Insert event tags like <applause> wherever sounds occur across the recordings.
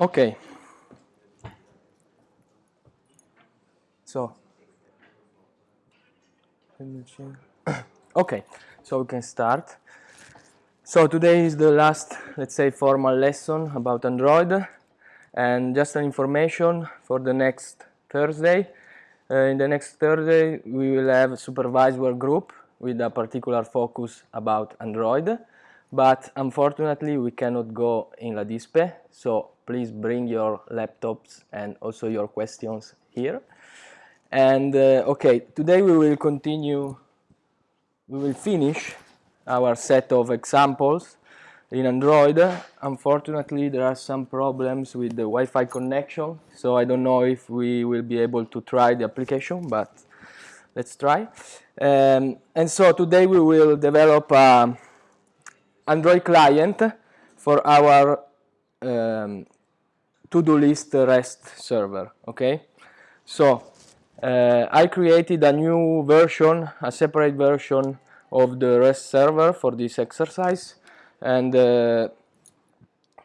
Okay. So, okay, so we can start. So today is the last, let's say, formal lesson about Android. And just an information for the next Thursday. Uh, in the next Thursday, we will have a supervised work group with a particular focus about Android. But unfortunately, we cannot go in La Dispe, so please bring your laptops and also your questions here. And uh, okay, today we will continue, we will finish our set of examples in Android. Unfortunately, there are some problems with the Wi-Fi connection, so I don't know if we will be able to try the application, but let's try. Um, and so today we will develop a Android client for our um, to-do list REST server, okay? So uh, I created a new version, a separate version of the REST server for this exercise and uh,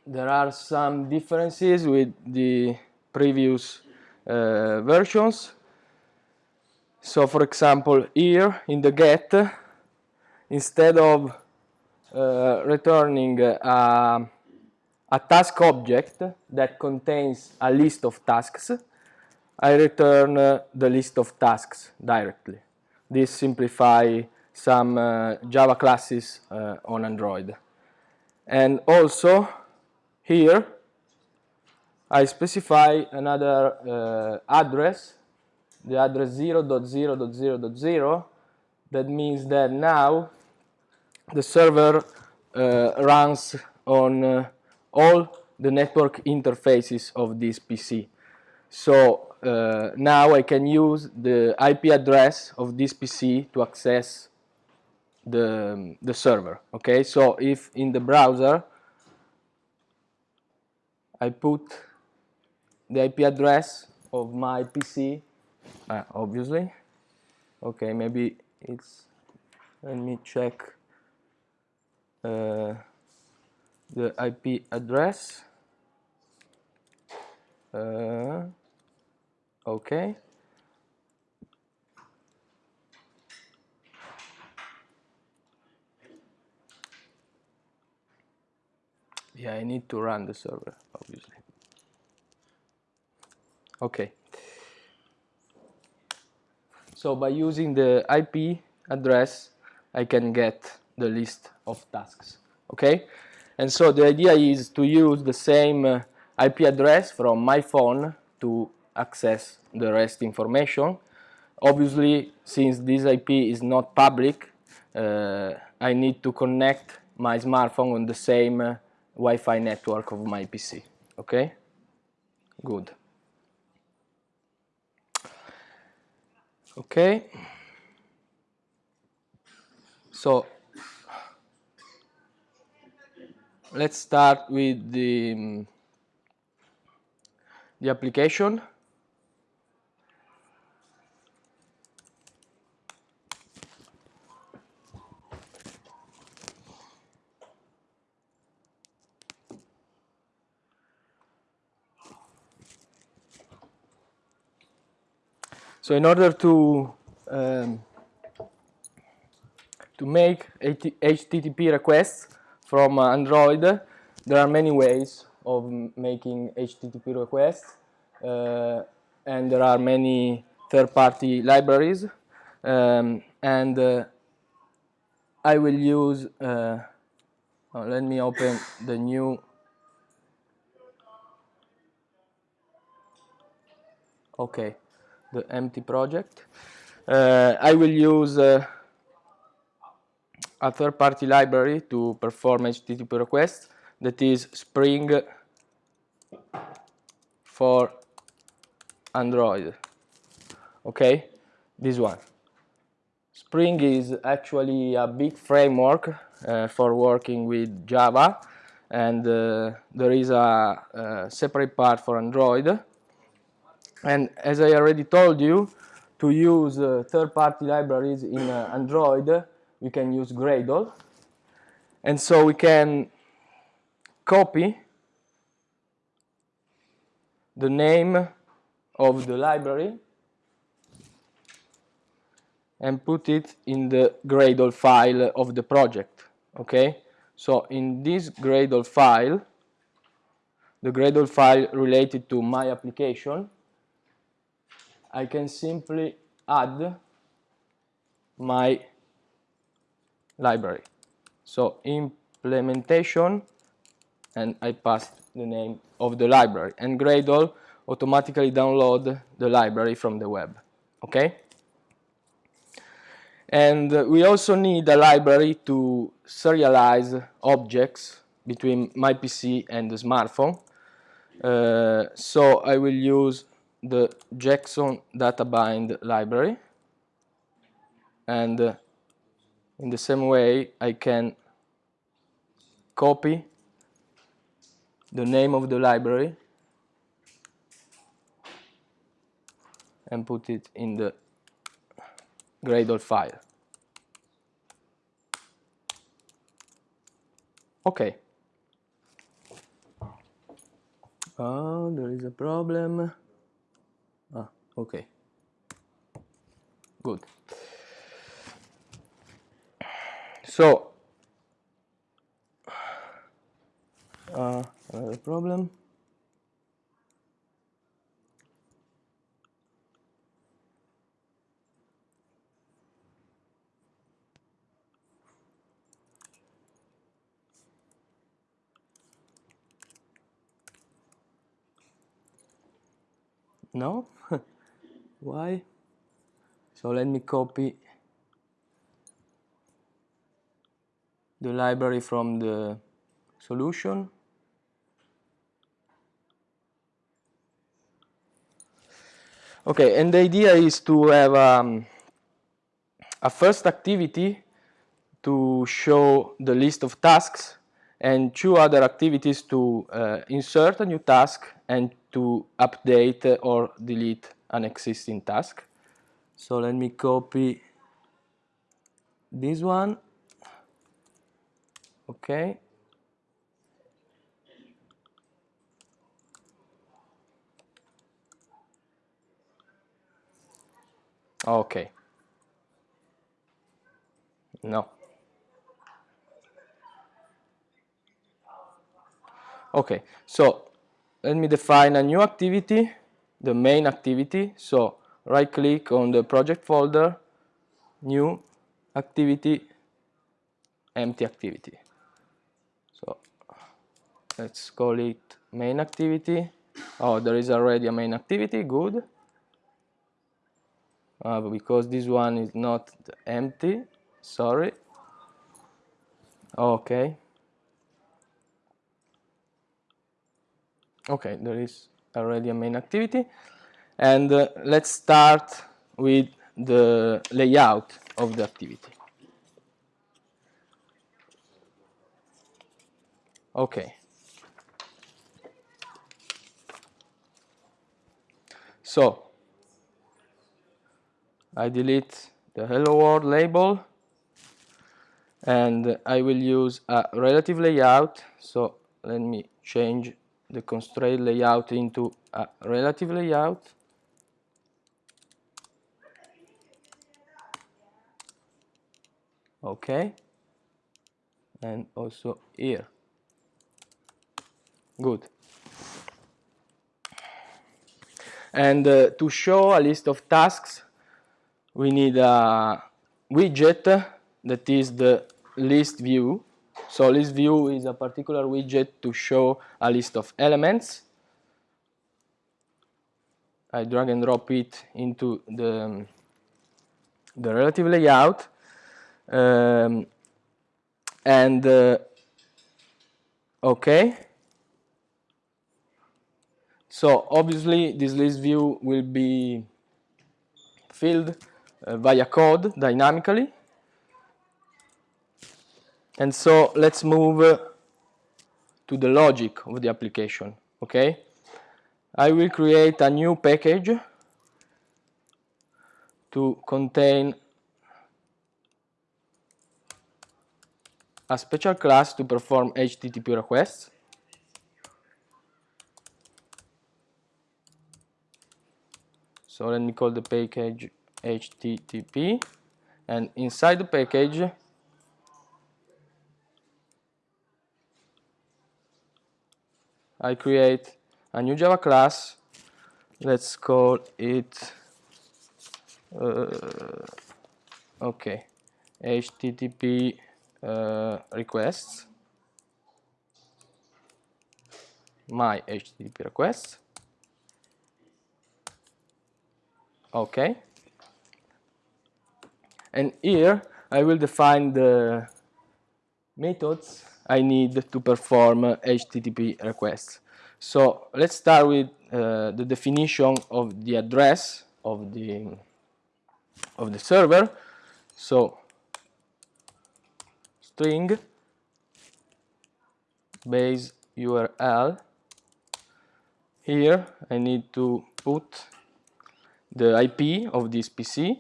there are some differences with the previous uh, versions. So for example here in the get instead of uh, returning a a task object that contains a list of tasks, I return uh, the list of tasks directly. This simplifies some uh, Java classes uh, on Android. And also here I specify another uh, address, the address 0.0.0.0 that means that now the server uh, runs on uh, all the network interfaces of this PC. So uh, now I can use the IP address of this PC to access the, the server. Okay, so if in the browser I put the IP address of my PC, uh, obviously, okay, maybe it's, let me check. Uh, the IP address. Uh, okay. Yeah I need to run the server obviously. Okay. So by using the IP address I can get the list of tasks okay and so the idea is to use the same uh, IP address from my phone to access the REST information. Obviously, since this IP is not public, uh, I need to connect my smartphone on the same uh, Wi-Fi network of my PC. Okay? Good. Okay. So let's start with the, um, the application. So in order to um, to make HTTP requests, from uh, Android, there are many ways of making HTTP requests uh, and there are many third-party libraries um, and uh, I will use, uh, oh, let me open the new okay, the empty project. Uh, I will use uh, a third-party library to perform HTTP requests that is Spring for Android. Okay, this one. Spring is actually a big framework uh, for working with Java and uh, there is a, a, separate part for Android. And as I already told you, to use uh, third-party libraries in uh, Android, we can use Gradle. And so we can copy the name of the library and put it in the Gradle file of the project, okay? So in this Gradle file, the Gradle file related to my application, I can simply add my library. So implementation, and I passed the name of the library. And Gradle automatically download the library from the web, okay? And we also need a library to serialize objects between my PC and the smartphone. Uh, so I will use the Jackson DataBind library and uh, in the same way I can copy the name of the library and put it in the Gradle file. Okay. Oh, there is a problem. Ah, okay. Good. So, uh, another problem. No? <laughs> Why? So let me copy the library from the solution. Okay, and the idea is to have um, a first activity to show the list of tasks and two other activities to uh, insert a new task and to update or delete an existing task. So let me copy this one. Okay. Okay. No. Okay, so let me define a new activity, the main activity. So right click on the project folder, new activity, empty activity. So let's call it main activity. Oh, there is already a main activity, good. Uh, because this one is not empty, sorry. Okay. Okay, there is already a main activity. And uh, let's start with the layout of the activity. Okay. So, I delete the hello world label and I will use a relative layout. So let me change the constraint layout into a relative layout. Okay. And also here. Good. And uh, to show a list of tasks, we need a widget that is the list view so list view is a particular widget to show a list of elements. I drag and drop it into the, the relative layout. Um, and uh, okay. So obviously this list view will be filled uh, via code dynamically. And so let's move uh, to the logic of the application, okay? I will create a new package to contain a special class to perform HTTP requests. So let me call the package http and inside the package I create a new Java class. Let's call it uh, okay http uh, requests. My http requests okay and here I will define the methods I need to perform HTTP requests. So let's start with uh, the definition of the address of the of the server. So string base URL. Here I need to put the IP of this PC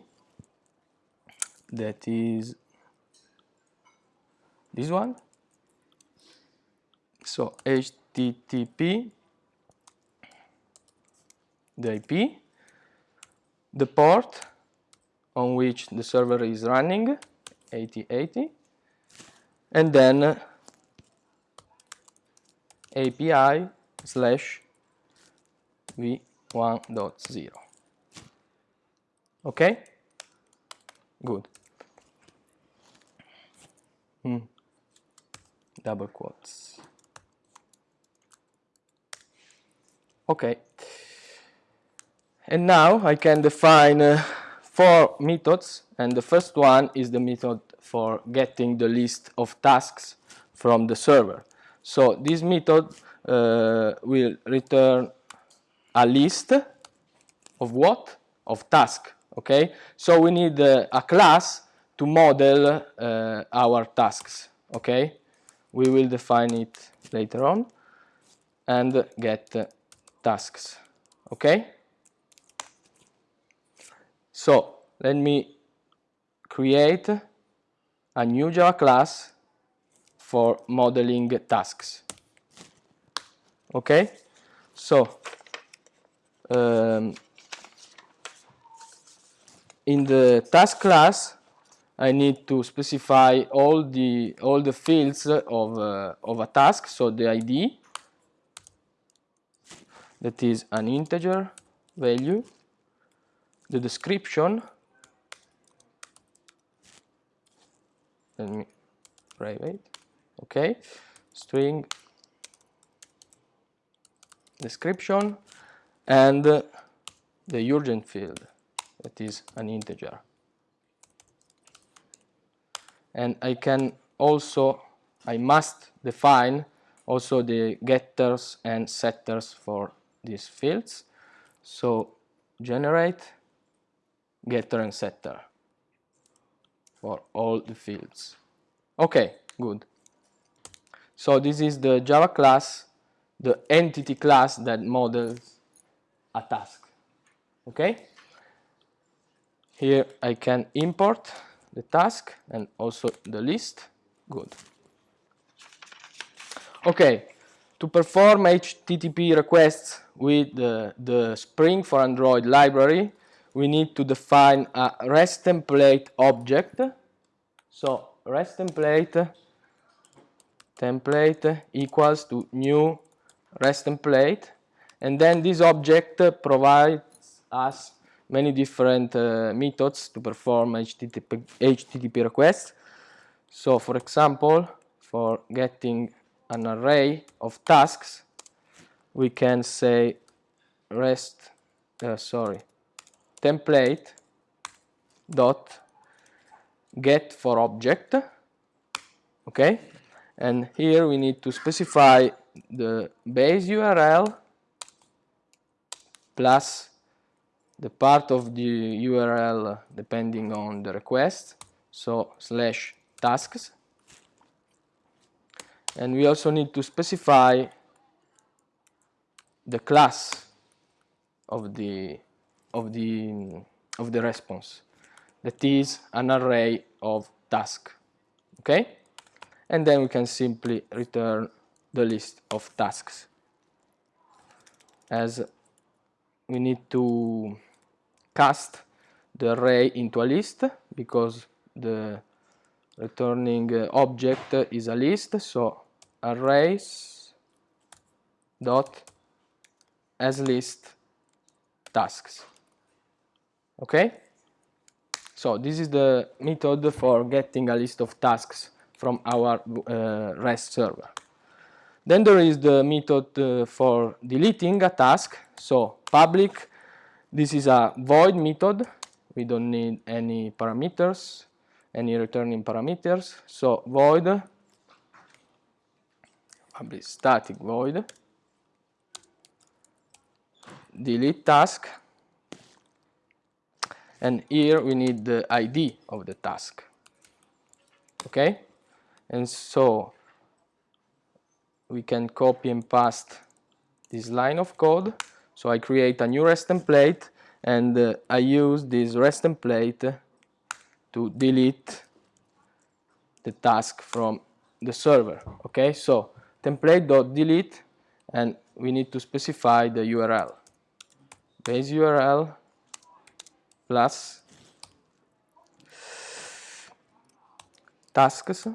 that is this one. So http the IP the port on which the server is running 8080 and then API slash v1.0 okay good hmm. double quotes Okay. And now I can define uh, four methods and the first one is the method for getting the list of tasks from the server. So this method uh, will return a list of what? Of task, okay? So we need uh, a class to model uh, our tasks, okay? We will define it later on and get tasks okay so let me create a new Java class for modeling tasks okay so um, in the task class I need to specify all the all the fields of uh, of a task. So the ID that is an integer value, the description, let me private, okay, string description, and the urgent field, that is an integer. And I can also, I must define also the getters and setters for these fields. So generate getter and setter for all the fields. Okay, good. So this is the Java class, the entity class that models a task. Okay? Here I can import the task and also the list. Good. Okay, to perform HTTP requests with the, the Spring for Android library, we need to define a REST template object. So REST template template equals to new REST template and then this object provides us many different uh, methods to perform HTTP, HTTP requests. So for example, for getting an array of tasks, we can say rest, uh, sorry, template dot get for object, okay? And here we need to specify the base URL plus the part of the URL uh, depending on the request, so slash tasks. And we also need to specify the class of the of the of the response. That is an array of task okay? And then we can simply return the list of tasks. As we need to cast the array into a list because the returning uh, object is a list. So arrays dot as list tasks. Okay? So this is the method for getting a list of tasks from our uh, REST server. Then there is the method uh, for deleting a task. So public this is a void method. We don't need any parameters any returning parameters. So void public static void. Delete task. And here we need the ID of the task. Okay? And so we can copy and paste this line of code so I create a new REST template and uh, I use this REST template to delete the task from the server okay? So template.delete and we need to specify the URL base URL plus tasks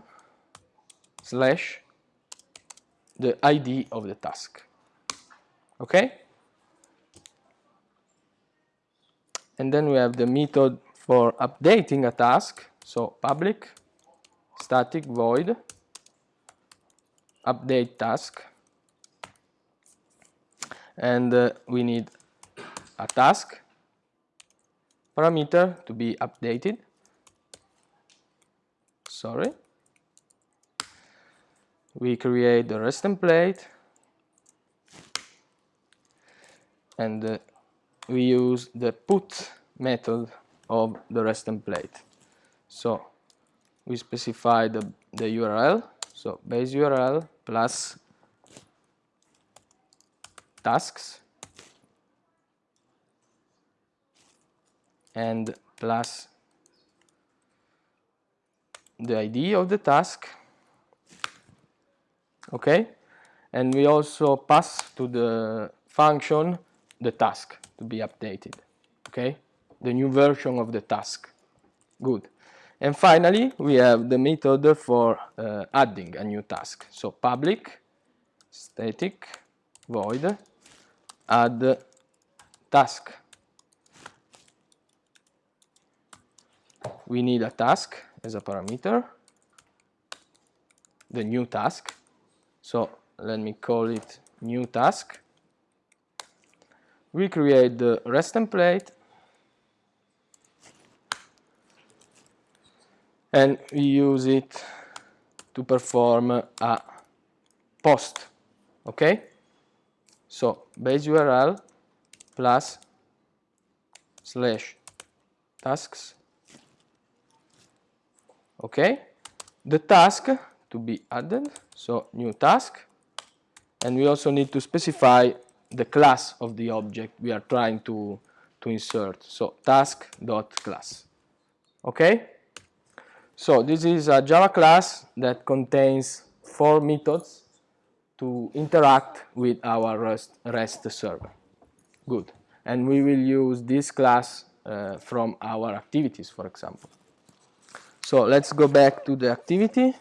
slash the ID of the task okay and then we have the method for updating a task. So public static void update task. And uh, we need a task parameter to be updated. Sorry. We create the REST template. And uh, we use the put method of the REST template. So we specify the, the URL so base URL plus tasks. And plus the ID of the task. Okay? And we also pass to the function the task to be updated okay? The new version of the task. Good. And finally we have the method for uh, adding a new task. So public static void add task. We need a task as a parameter, the new task. So let me call it new task. We create the REST template. And we use it to perform a post, okay? So base URL plus slash tasks okay? The task to be added so new task. And we also need to specify the class of the object we are trying to to insert. So task dot class okay? So this is a java class that contains four methods to interact with our rest, rest server. Good. And we will use this class uh, from our activities for example. So let's go back to the activity.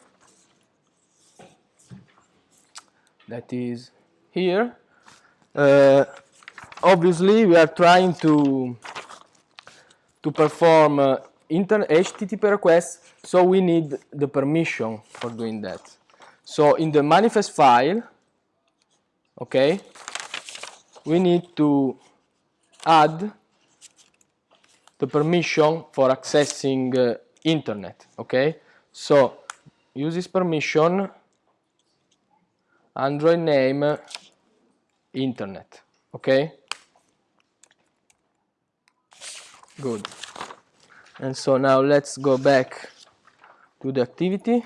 That is here. Uh, obviously, we are trying to to perform uh, HTTP requests, so we need the permission for doing that. So in the manifest file, okay, we need to add the permission for accessing uh, internet okay so use this permission android name internet okay? Good. And so now let's go back to the activity.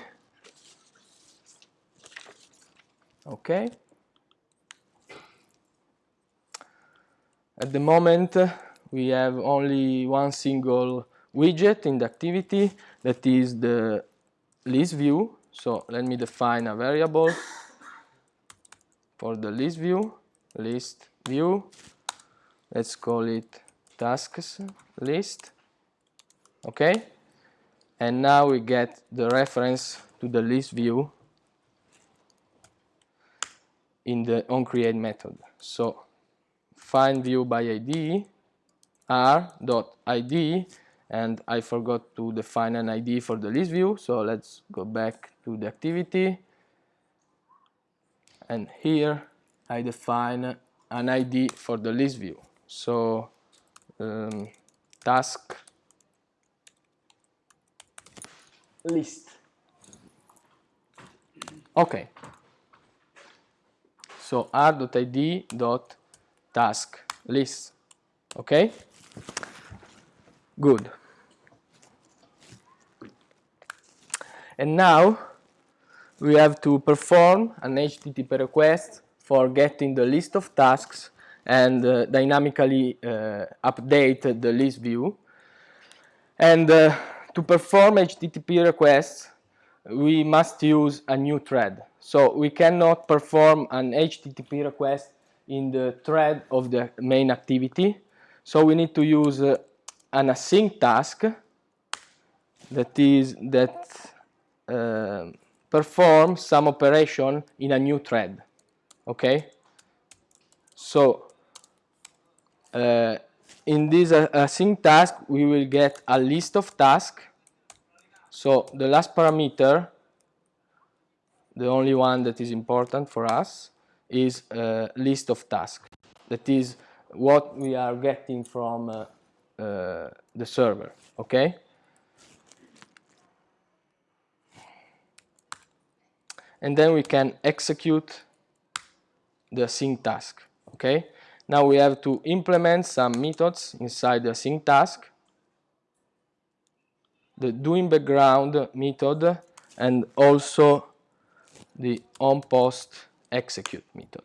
Okay. At the moment we have only one single widget in the activity that is the list view. So let me define a variable for the list view, list view. Let's call it tasks list. Okay and now we get the reference to the list view in the onCreate method. So find view by id r.id and I forgot to define an ID for the list view. So let's go back to the activity. And here I define an ID for the list view. So um, task list. Okay. So r.id dot task list. Okay? Good. And now we have to perform an HTTP request for getting the list of tasks and uh, dynamically uh, update the list view. And uh, to perform HTTP requests, we must use a new thread. So we cannot perform an HTTP request in the thread of the main activity. So we need to use uh, an async task that is that uh, perform some operation in a new thread okay? So uh, in this uh, async task we will get a list of tasks. So the last parameter the only one that is important for us is a list of tasks. That is what we are getting from uh, uh, the server okay? And then we can execute the async task okay? Now we have to implement some methods inside the async task. The doInBackground method and also the on post execute method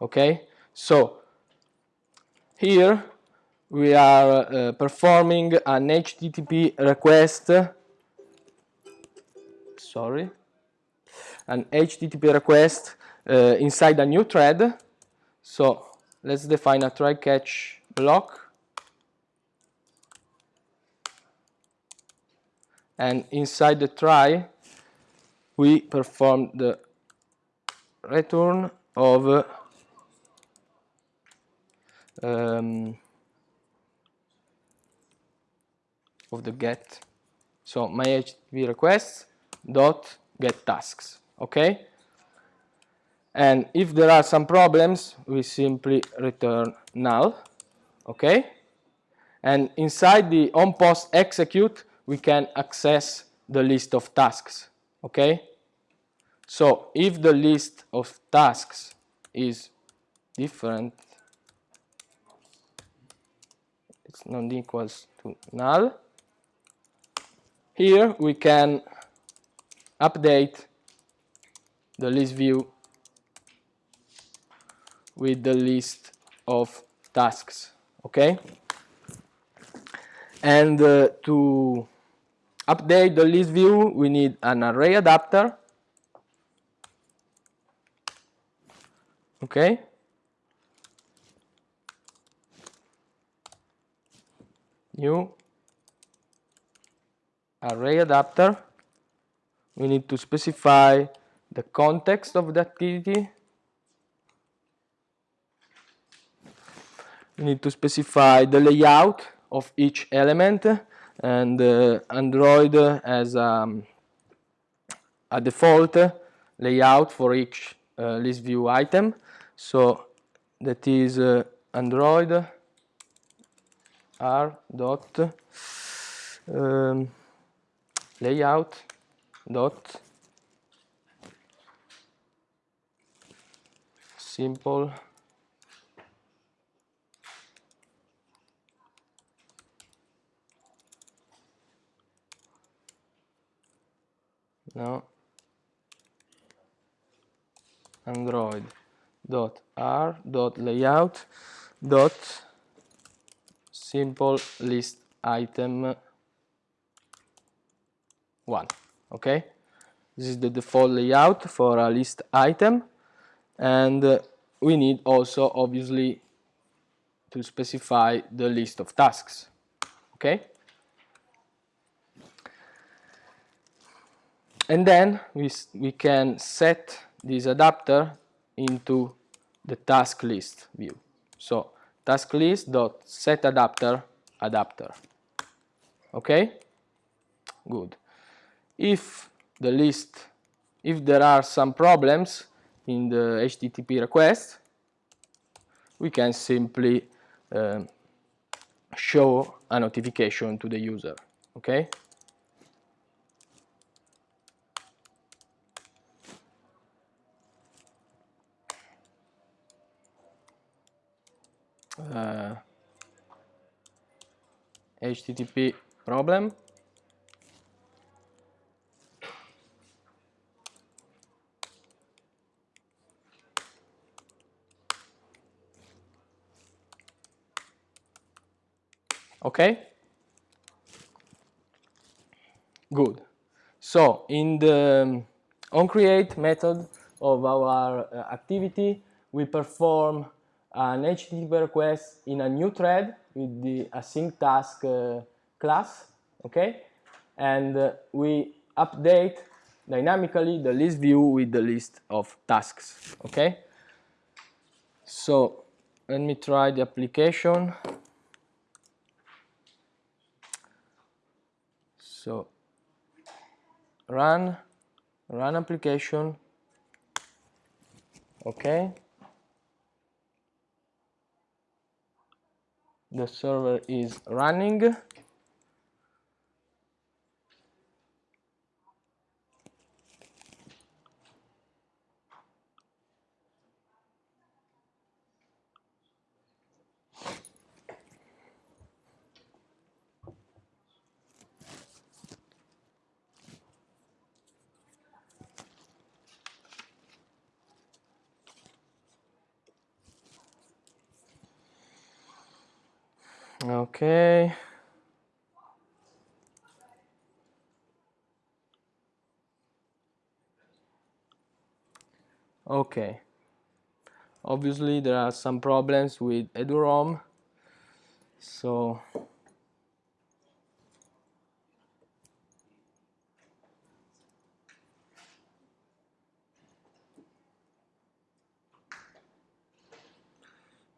okay? So here we are uh, performing an http request. Sorry. An HTTP request uh, inside a new thread. So let's define a try catch block. And inside the try, we perform the return of um, of the get. So my HTTP request dot get tasks okay? And if there are some problems, we simply return null, okay? And inside the on post execute, we can access the list of tasks, okay? So if the list of tasks is different, it's not equals to null, here we can update the list view with the list of tasks okay? And uh, to update the list view we need an array adapter okay? New array adapter. We need to specify the context of the activity. We need to specify the layout of each element and uh, Android has um, a default layout for each uh, list view item. So that is uh, Android r dot um, layout dot simple now android. Dot r dot layout dot simple list item one. Okay? This is the default layout for a list item. And uh, we need also obviously to specify the list of tasks. Okay? And then we, we can set this adapter into the task list view. So task list dot set adapter adapter. Okay? Good. If the list, if there are some problems in the HTTP request, we can simply uh, show a notification to the user. Okay? Uh, HTTP problem. Okay. Good. So in the onCreate method of our uh, activity we perform an HTTP request in a new thread with the async task uh, class okay? And uh, we update dynamically the list view with the list of tasks okay? So let me try the application. So run run application okay the server is running Okay. Okay. Obviously there are some problems with eduroam. So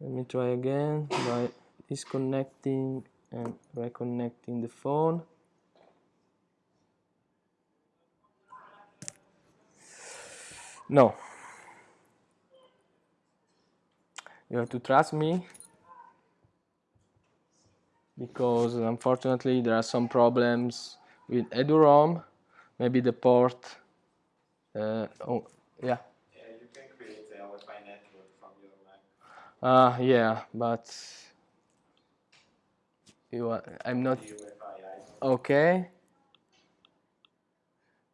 let me try again by disconnecting and reconnecting the phone. No. You have to trust me because unfortunately there are some problems with eduroam maybe the port uh, oh yeah. Yeah you can create a Wi-Fi network from your Mac. Uh, yeah but you are, I'm not okay.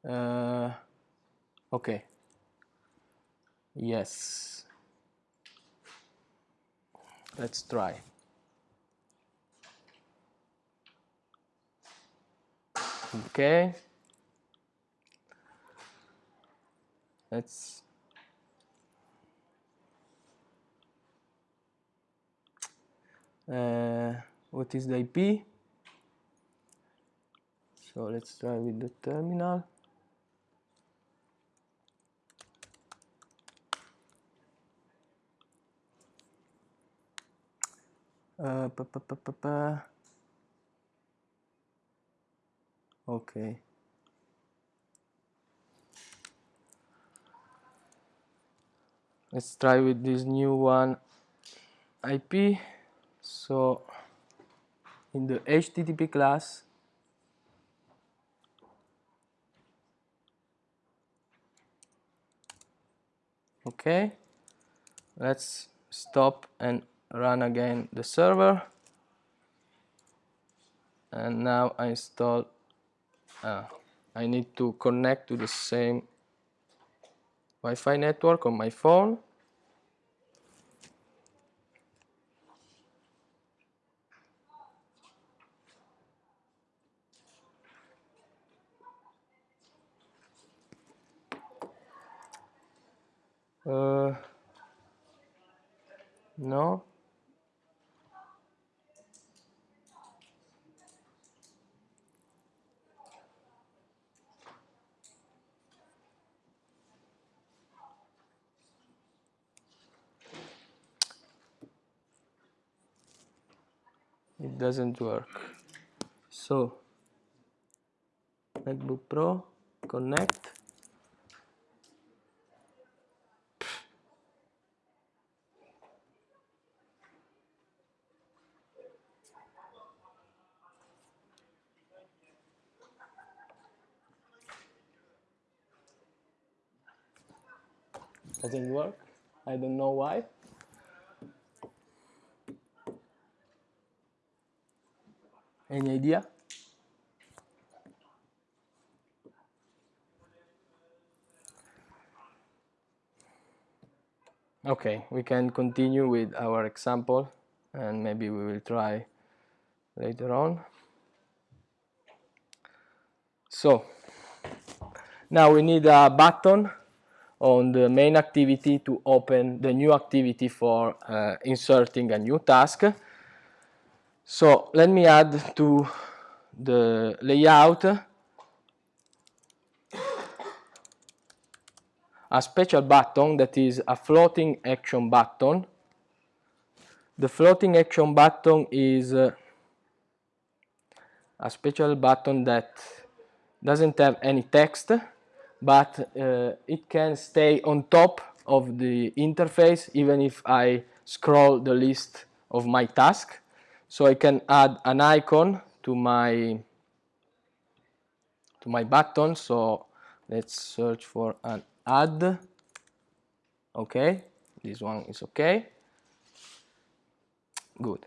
Uh, okay. Yes. Let's try. Okay. Let's uh, what is the IP so let's try with the terminal. Uh, pa, pa, pa, pa, okay. Let's try with this new one IP so in the HTTP class. Okay. Let's stop and run again the server. And now I install uh, I need to connect to the same Wi-Fi network on my phone Uh, no. it doesn't work so MacBook Pro connect doesn't work? I don't know why. Any idea? Okay we can continue with our example and maybe we will try later on. So now we need a button on the main activity to open the new activity for uh, inserting a new task. So let me add to the layout a special button that is a floating action button. The floating action button is uh, a special button that doesn't have any text but uh, it can stay on top of the interface even if I scroll the list of my task. So I can add an icon to my to my button. So let's search for an add. Okay, this one is okay. Good.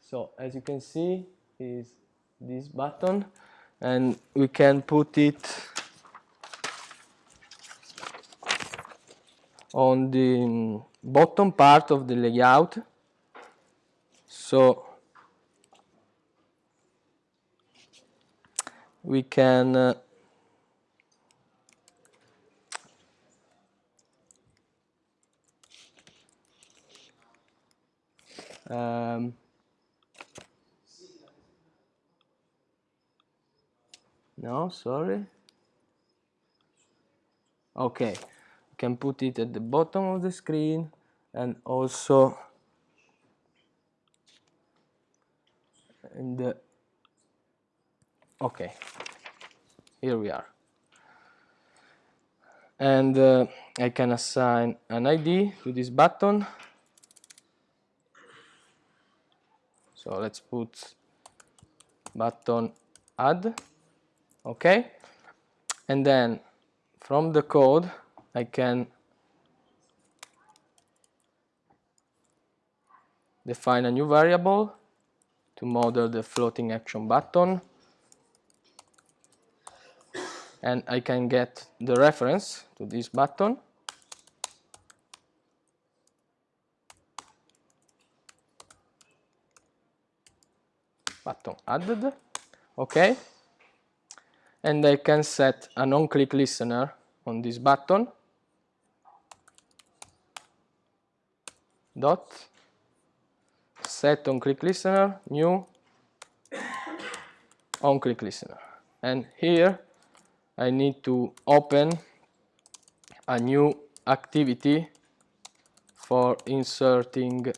So as you can see is this button and we can put it on the bottom part of the layout. So we can uh, um, no sorry okay can put it at the bottom of the screen and also in the okay here we are. And uh, I can assign an ID to this button. So let's put button add okay? And then from the code I can define a new variable to model the floating action button. And I can get the reference to this button. Button added. Okay. And I can set a non-click listener on this button dot. Set on click listener new. On click listener. And here I need to open a new activity for inserting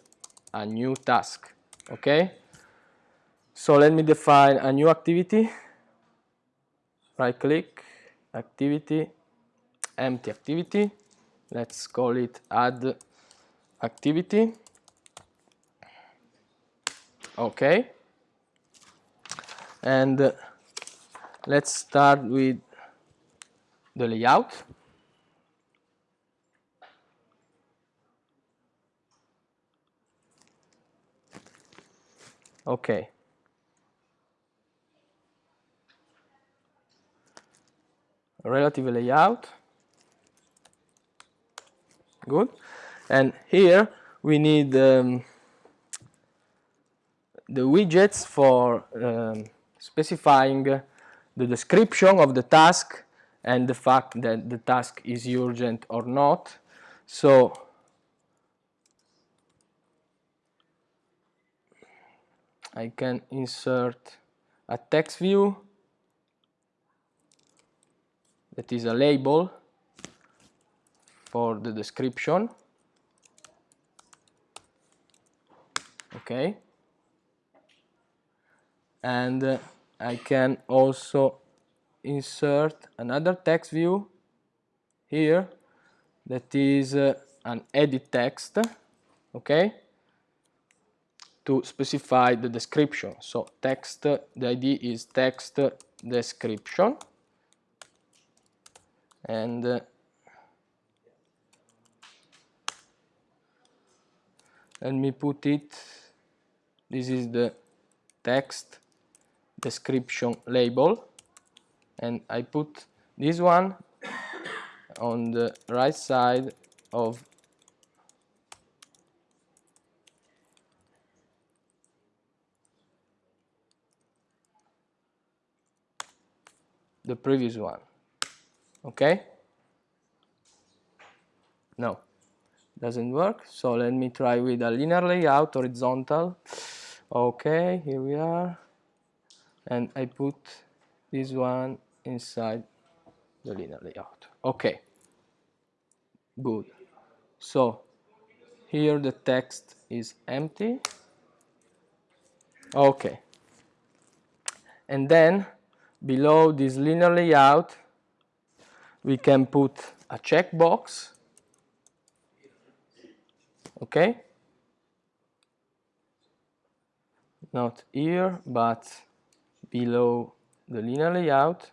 a new task okay? So let me define a new activity. Right click activity empty activity. Let's call it add activity. Okay. And uh, let's start with the layout. Okay. Relative layout. Good and here we need um, the widgets for um, specifying the description of the task and the fact that the task is urgent or not. So I can insert a text view that is a label for the description okay. And uh, I can also insert another text view here that is uh, an edit text okay to specify the description. So text the id is text description. And uh, let me put it this is the text description label. And I put this one on the right side of the previous one. Okay? No doesn't work. So let me try with a linear layout horizontal. Okay here we are. And I put this one inside the linear layout. Okay. Good. So here the text is empty. Okay. And then below this linear layout we can put a checkbox okay? Not here but below the linear layout.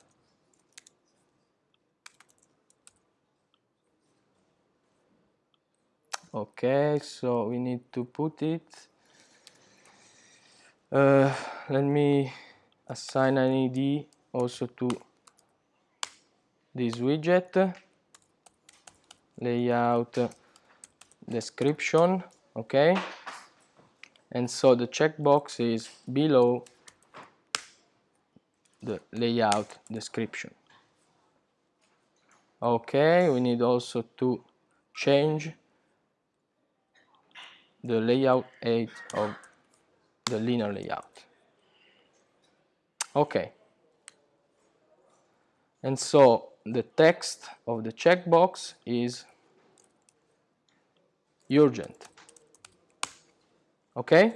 Okay so we need to put it. Uh, let me assign an id also to this widget. Layout description okay? And so the checkbox is below the layout description. Okay we need also to change the layout height of the linear layout. Okay. And so the text of the checkbox is urgent. Okay?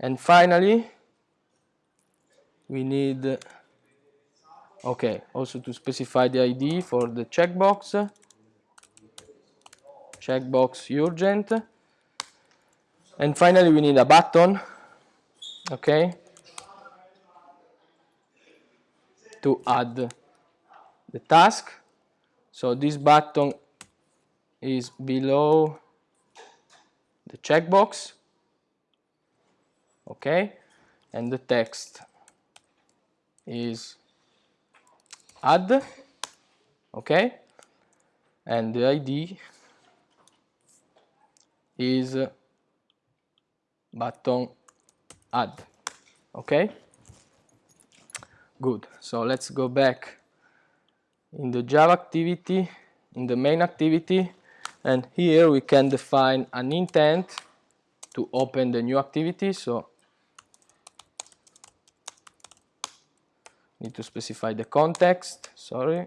And finally we need okay also to specify the id for the checkbox. Checkbox urgent. And finally we need a button okay to add the task. So this button is below the checkbox. Okay. And the text is add. Okay. And the id is button add. Okay. Good. So let's go back in the java activity in the main activity and here we can define an intent to open the new activity. So need to specify the context sorry.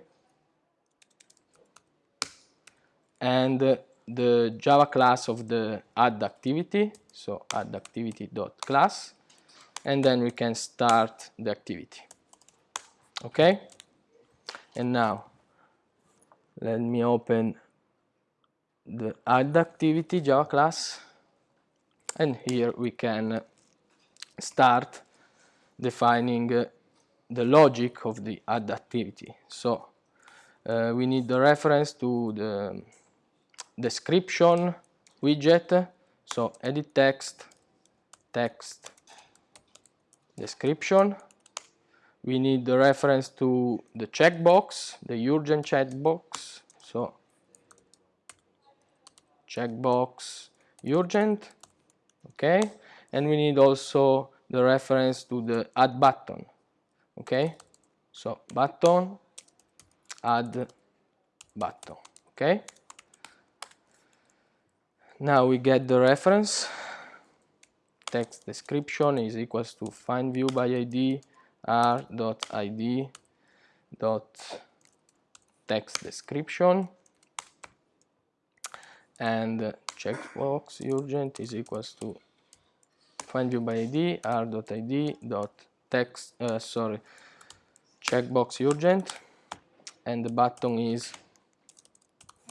And uh, the java class of the add activity. So add activity dot class. And then we can start the activity. Okay? And now let me open the add activity java class. And here we can start defining uh, the logic of the add activity. So uh, we need the reference to the description widget. So edit text text description. We need the reference to the checkbox the urgent checkbox so checkbox urgent okay? And we need also the reference to the add button okay? So button add button okay? Now we get the reference. Text description is equals to find view by id r dot id dot text description and checkbox urgent is equals to find view by id r.id dot text uh, sorry checkbox urgent and the button is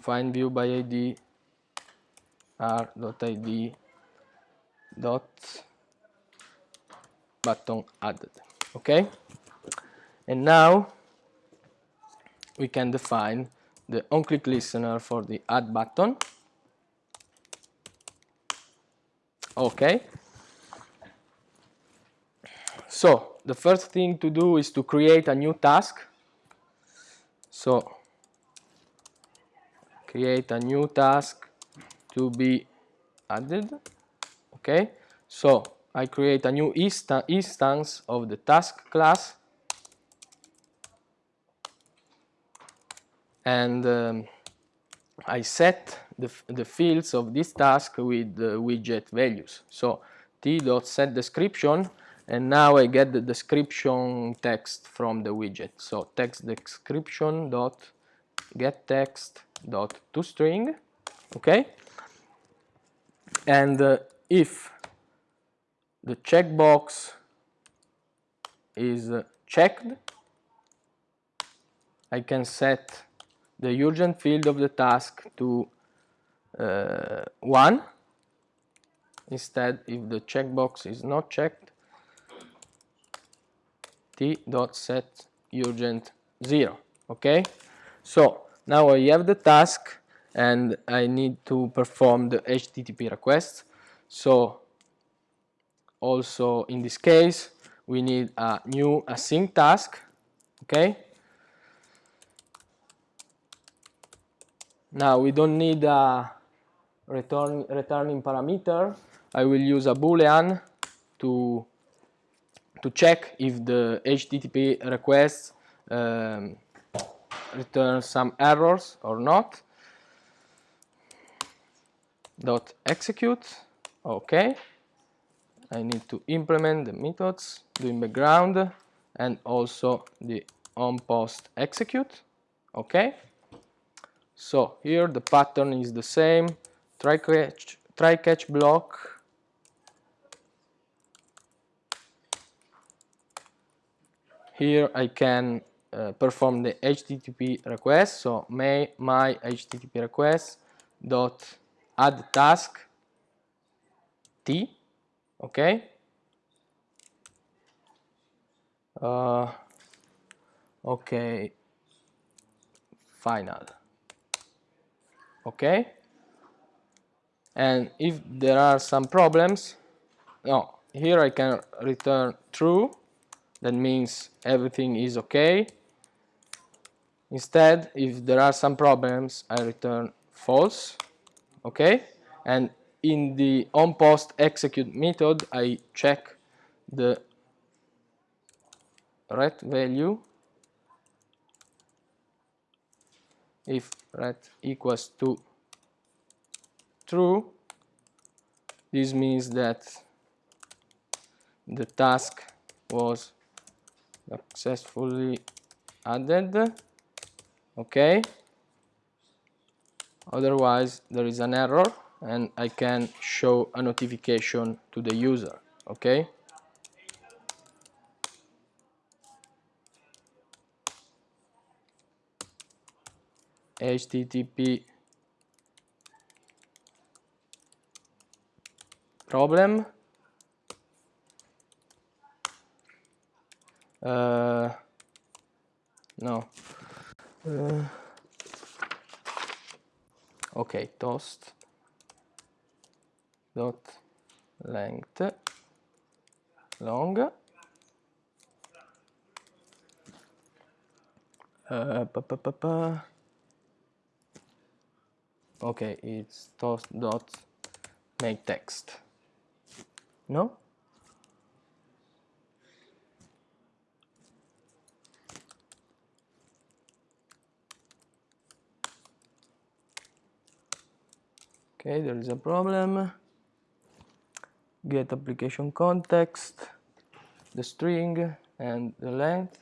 find view by id r.id dot button added okay? And now we can define the on-click listener for the add button okay. So the first thing to do is to create a new task. So create a new task to be added. Okay. So I create a new insta instance of the task class. And um, I set the, the fields of this task with the widget values. So t.set description and now I get the description text from the widget. So text description dot get text dot toString okay? And uh, if the checkbox is uh, checked I can set the urgent field of the task to Uh, 1 instead if the checkbox is not checked t dot set urgent 0 okay? So now I have the task and I need to perform the HTTP request. So also in this case we need a new async task okay? Now we don't need a return returning parameter I will use a boolean to to check if the HTTP request um, returns some errors or not. Dot execute. Okay I need to implement the methods doInBackground and also the on post execute. Okay so here the pattern is the same try catch try catch block. Here I can uh, perform the HTTP request. So my, my HTTP request dot add task t okay? Uh, okay. Final. Okay and if there are some problems no here I can return true. That means everything is okay. Instead if there are some problems I return false okay? And in the on post execute method I check the ret value. If ret equals to true. This means that the task was successfully added. Okay. Otherwise there is an error and I can show a notification to the user. Okay. HTTP problem? Uh, no. Uh, okay toast. Dot length. Long. Uh, pa, pa, pa, pa. okay it's toast dot make text no? Okay there is a problem. Get application context the string and the length.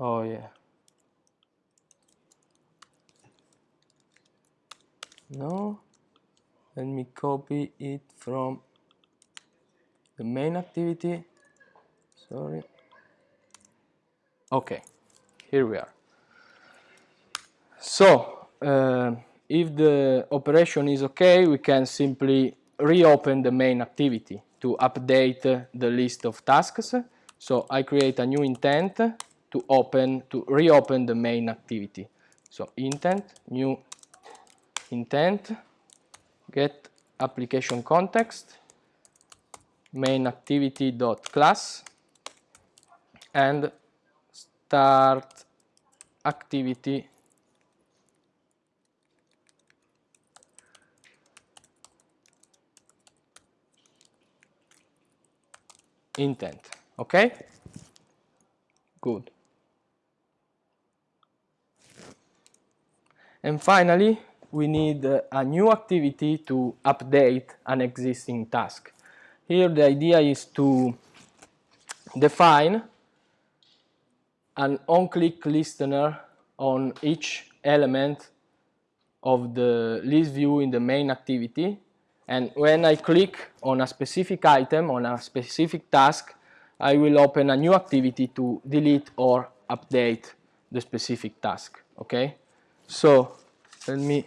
Oh yeah no? Let me copy it from the main activity. Sorry. Okay. Here we are. So uh, if the operation is okay we can simply reopen the main activity to update the list of tasks. So I create a new intent to open to reopen the main activity. So intent new intent get application context main activity dot class and start activity. Intent okay? Good. And finally we need a new activity to update an existing task here the idea is to define an on-click listener on each element of the list view in the main activity and when I click on a specific item, on a specific task, I will open a new activity to delete or update the specific task, okay? So, let me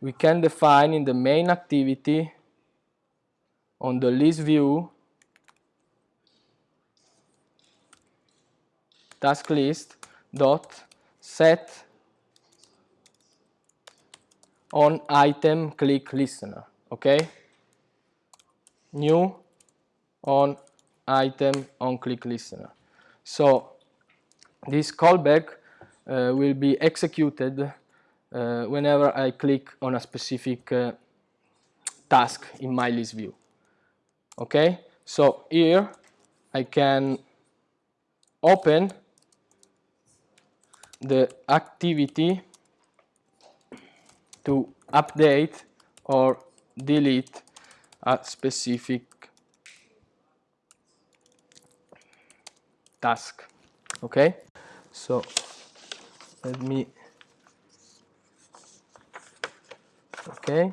we can define in the main activity on the list view. Task list dot set on item click listener okay? New on item on click listener. So this callback uh, will be executed uh, whenever I click on a specific uh, task in my list view. Okay? So here I can open the activity to update or delete a specific task. Okay? So let me okay.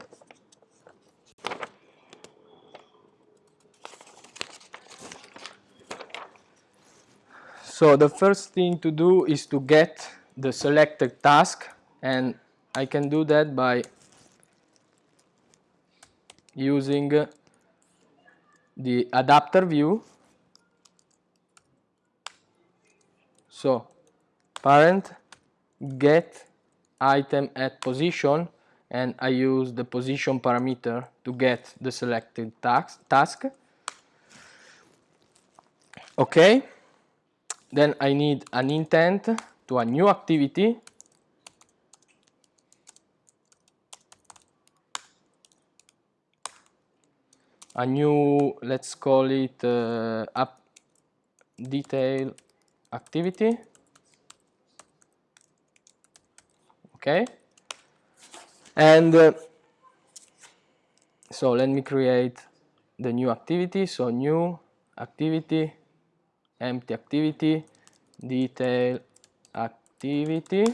So the first thing to do is to get the selected task and I can do that by using the adapter view. So parent get item at position and I use the position parameter to get the selected task, okay then I need an intent to a new activity a new, let's call it uh, app detail activity. Okay. And uh, so let me create the new activity. So new activity, empty activity, detail activity.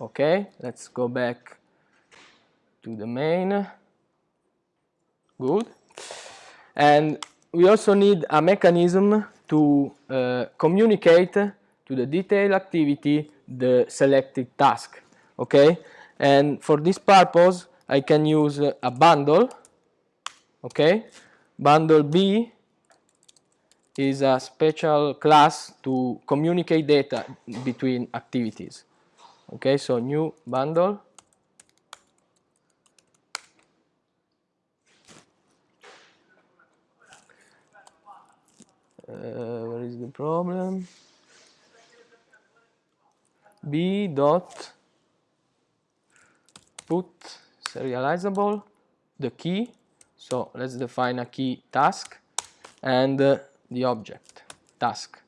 Okay, let's go back to the main good. And we also need a mechanism to uh, communicate to the detail activity the selected task, okay? And for this purpose, I can use a bundle, okay? Bundle B is a special class to communicate data between activities. Okay, so new bundle uh, where is the problem b dot put serializable the key. So let's define a key task and uh, the object task.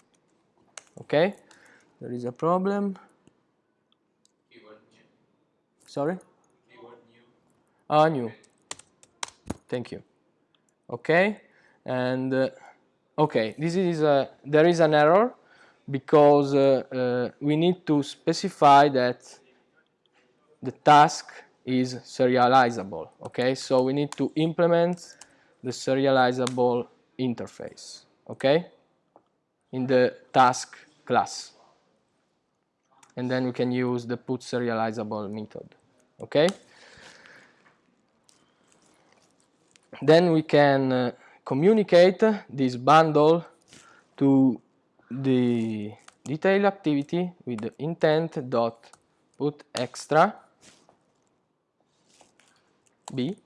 Okay? There is a problem. Sorry? Ah new. Thank you. Okay? And uh, okay this is a, there is an error because uh, uh, we need to specify that the task is serializable, okay? So we need to implement the serializable interface, okay? In the task class. And then we can use the put serializable method, okay? Then we can uh, communicate this bundle to the detail activity with the intent dot put extra b.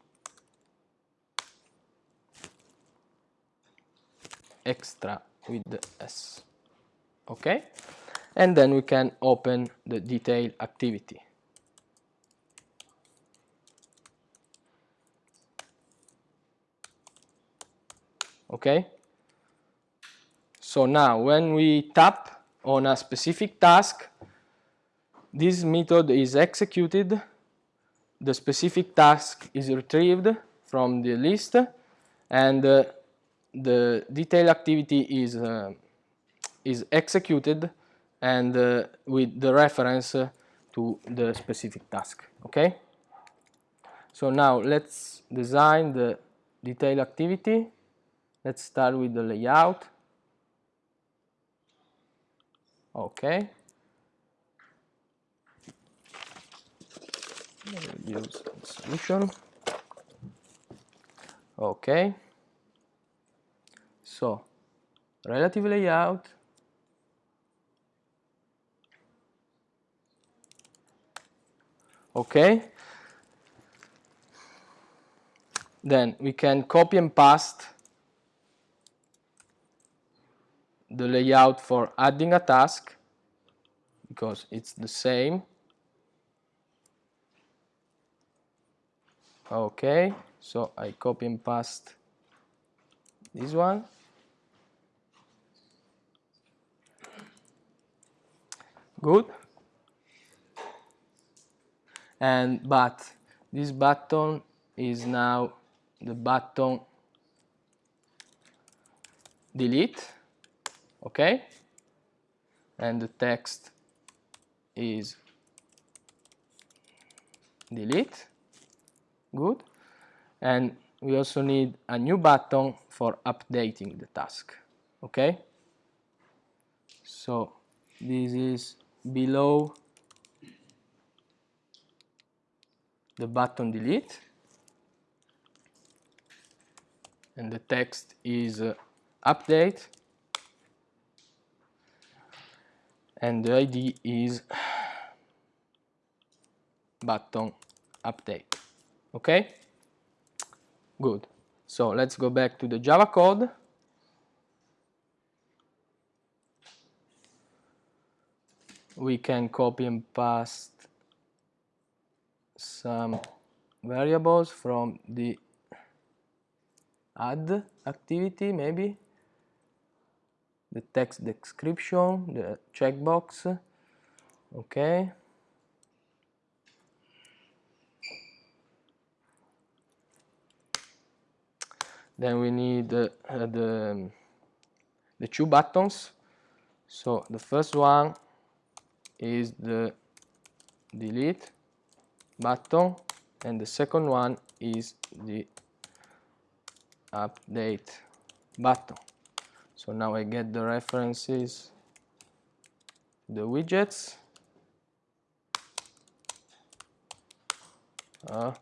Extra with the s. Okay and then we can open the detail activity. Okay so now when we tap on a specific task this method is executed the specific task is retrieved from the list and uh, the detail activity is uh, is executed and uh, with the reference uh, to the specific task okay? So now let's design the detail activity. Let's start with the layout. Okay use solution okay. So relative layout okay. Then we can copy and paste the layout for adding a task because it's the same okay so I copy and paste this one. Good. And but this button is now the button delete okay? And the text is delete good. And we also need a new button for updating the task okay? So this is below the button delete. And the text is uh, update. And the ID is <sighs> button update okay? Good. So let's go back to the Java code. We can copy and paste some variables from the add activity maybe. The text description the checkbox. Okay then we need uh, the the two buttons. So the first one is the delete button and the second one is the update button. So now I get the references the widgets. Uh,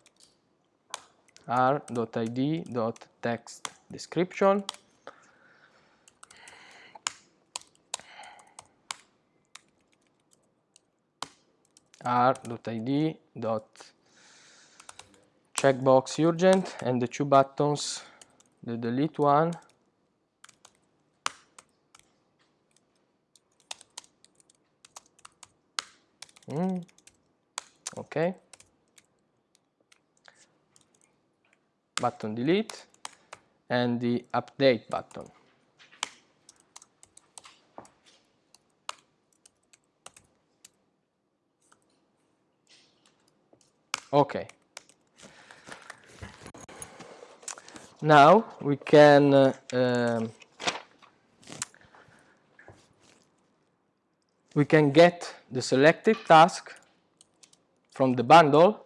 r.id.text description r.id dot checkbox urgent and the two buttons the delete one mm. okay button delete and the update button okay now we can uh, um, we can get the selected task from the bundle.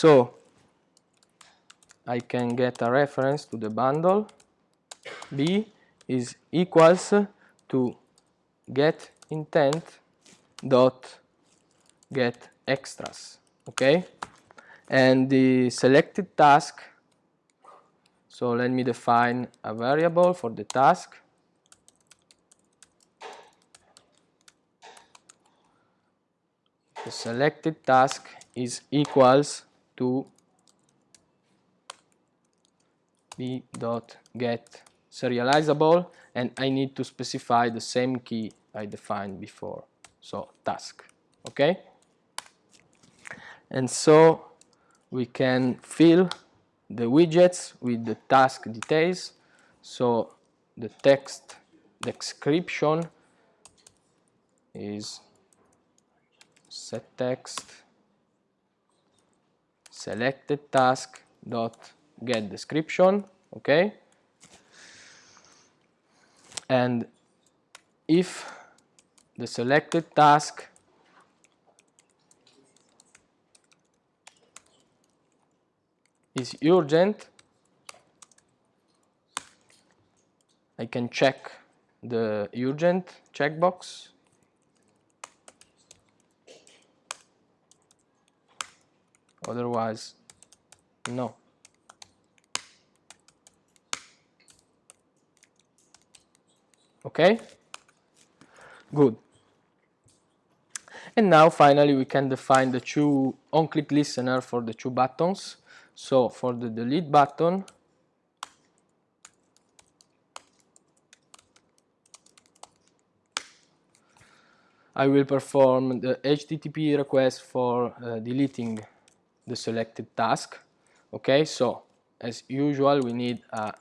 So I can get a reference to the bundle. B is equals to get intent dot get extras okay and the selected task so let me define a variable for the task the selected task is equals to b dot get serializable and I need to specify the same key I defined before. So task okay? And so we can fill the widgets with the task details. So the text description is set text selected task dot get description okay? And if the selected task is urgent I can check the urgent checkbox otherwise no. Okay? Good. And now finally we can define the two on-click listener for the two buttons. So for the delete button I will perform the HTTP request for uh, deleting the selected task okay so as usual we need a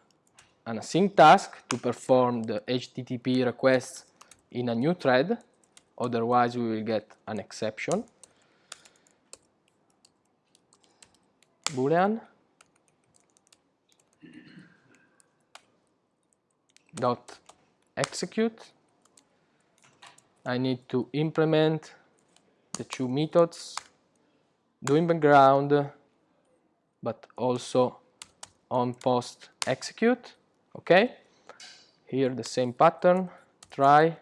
an async task to perform the HTTP request in a new thread, otherwise we will get an exception. Boolean dot execute. I need to implement the two methods doInBackground but also on post execute okay? Here the same pattern try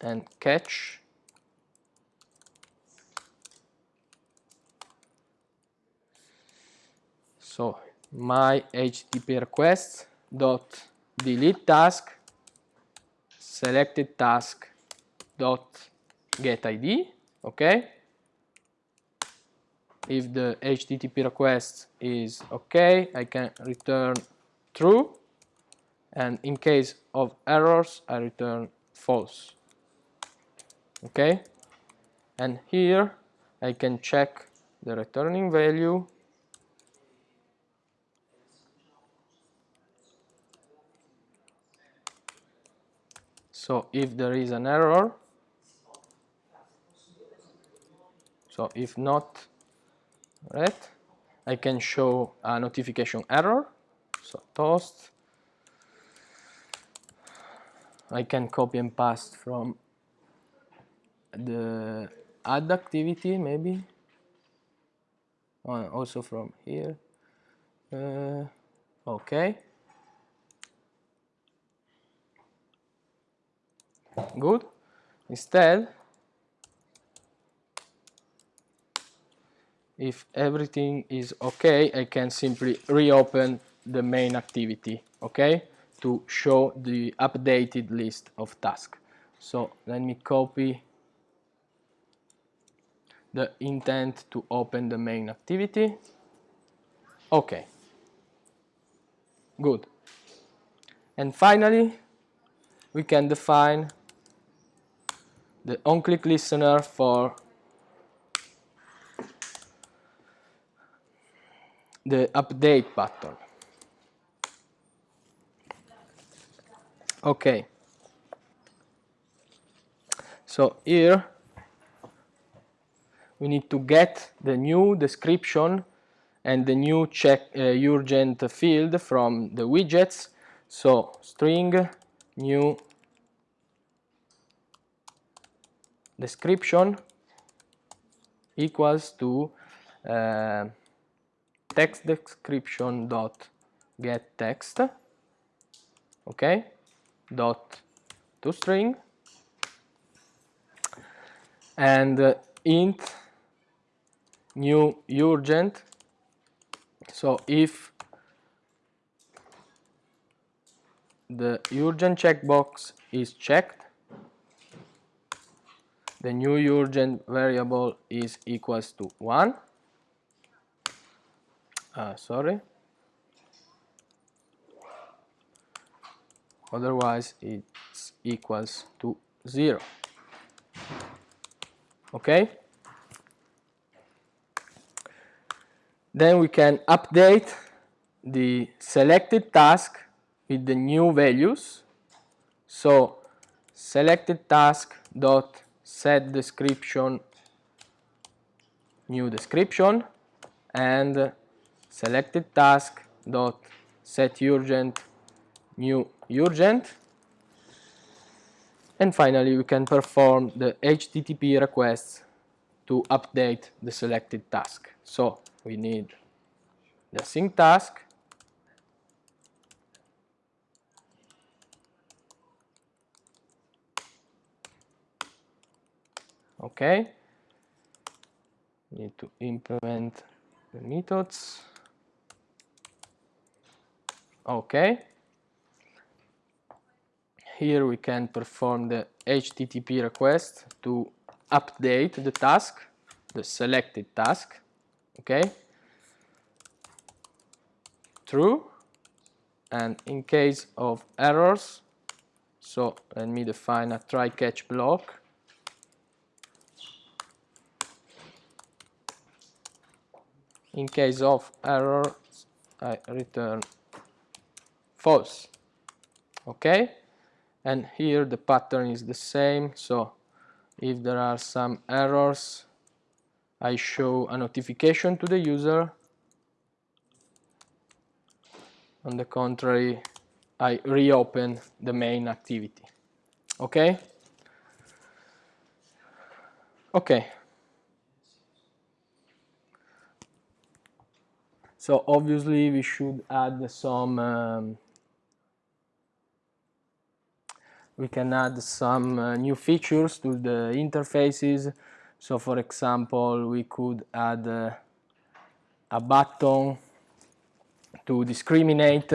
and catch. So my http request dot delete task selected task dot get id okay if the HTTP request is okay, I can return true. And in case of errors, I return false. Okay? And here I can check the returning value So if there is an error, so if not right? I can show a notification error, so toast. I can copy and paste from the add activity maybe, uh, also from here. Uh, okay. Good. Instead, if everything is okay, I can simply reopen the main activity, okay, to show the updated list of tasks. So let me copy the intent to open the main activity. Okay, good. And finally, we can define the on-click listener for the update button. Okay. So here we need to get the new description and the new check uh, urgent field from the widgets. So string new description equals to uh, text description dot get text okay dot to string and uh, int new urgent. So if the urgent checkbox is checked the new urgent variable is equals to 1 uh, sorry? Otherwise it's equals to 0 okay? Then we can update the selected task with the new values. So selected task dot set description new description and selected task dot set urgent new urgent. And finally we can perform the HTTP requests to update the selected task. So we need the async task. Okay. Need to implement the methods okay. Here we can perform the HTTP request to update the task the selected task. Okay. True. And in case of errors so let me define a try catch block. In case of error I return false. Okay? And here the pattern is the same. So if there are some errors I show a notification to the user. On the contrary I reopen the main activity. Okay? Okay. So obviously we should add some, um, we can add some uh, new features to the interfaces. So for example, we could add uh, a button to discriminate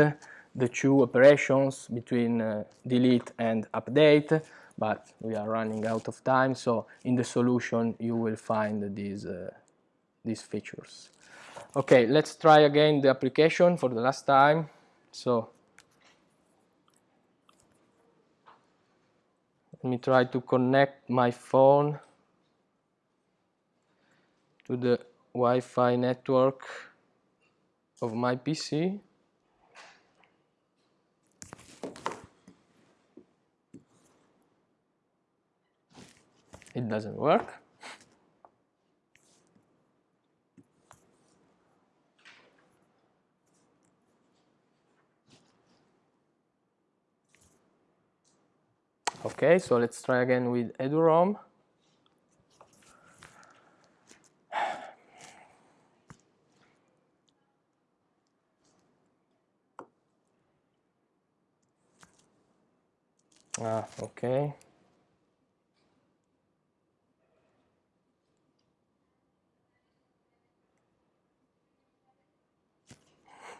the two operations between uh, delete and update, but we are running out of time. So in the solution, you will find these, uh, these features. Okay, let's try again the application for the last time. So let me try to connect my phone to the Wi-Fi network of my PC. It doesn't work. Okay, so let's try again with eduroam. Ah, okay.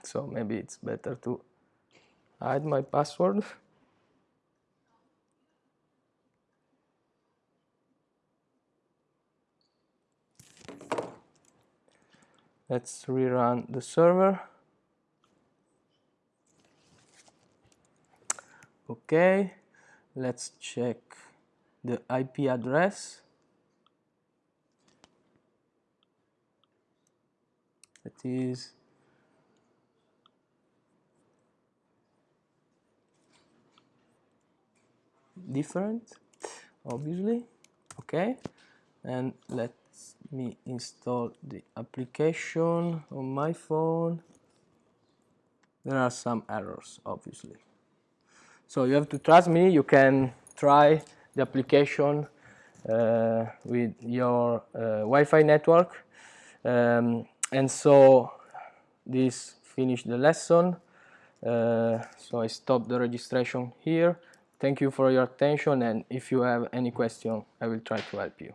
So maybe it's better to hide my password. Let's rerun the server. Okay, let's check the IP address. It is different, obviously. Okay, and let's me install the application on my phone. There are some errors, obviously. So you have to trust me. You can try the application uh, with your uh, Wi-Fi network. Um, and so this finished the lesson. Uh, so I stop the registration here. Thank you for your attention and if you have any question, I will try to help you.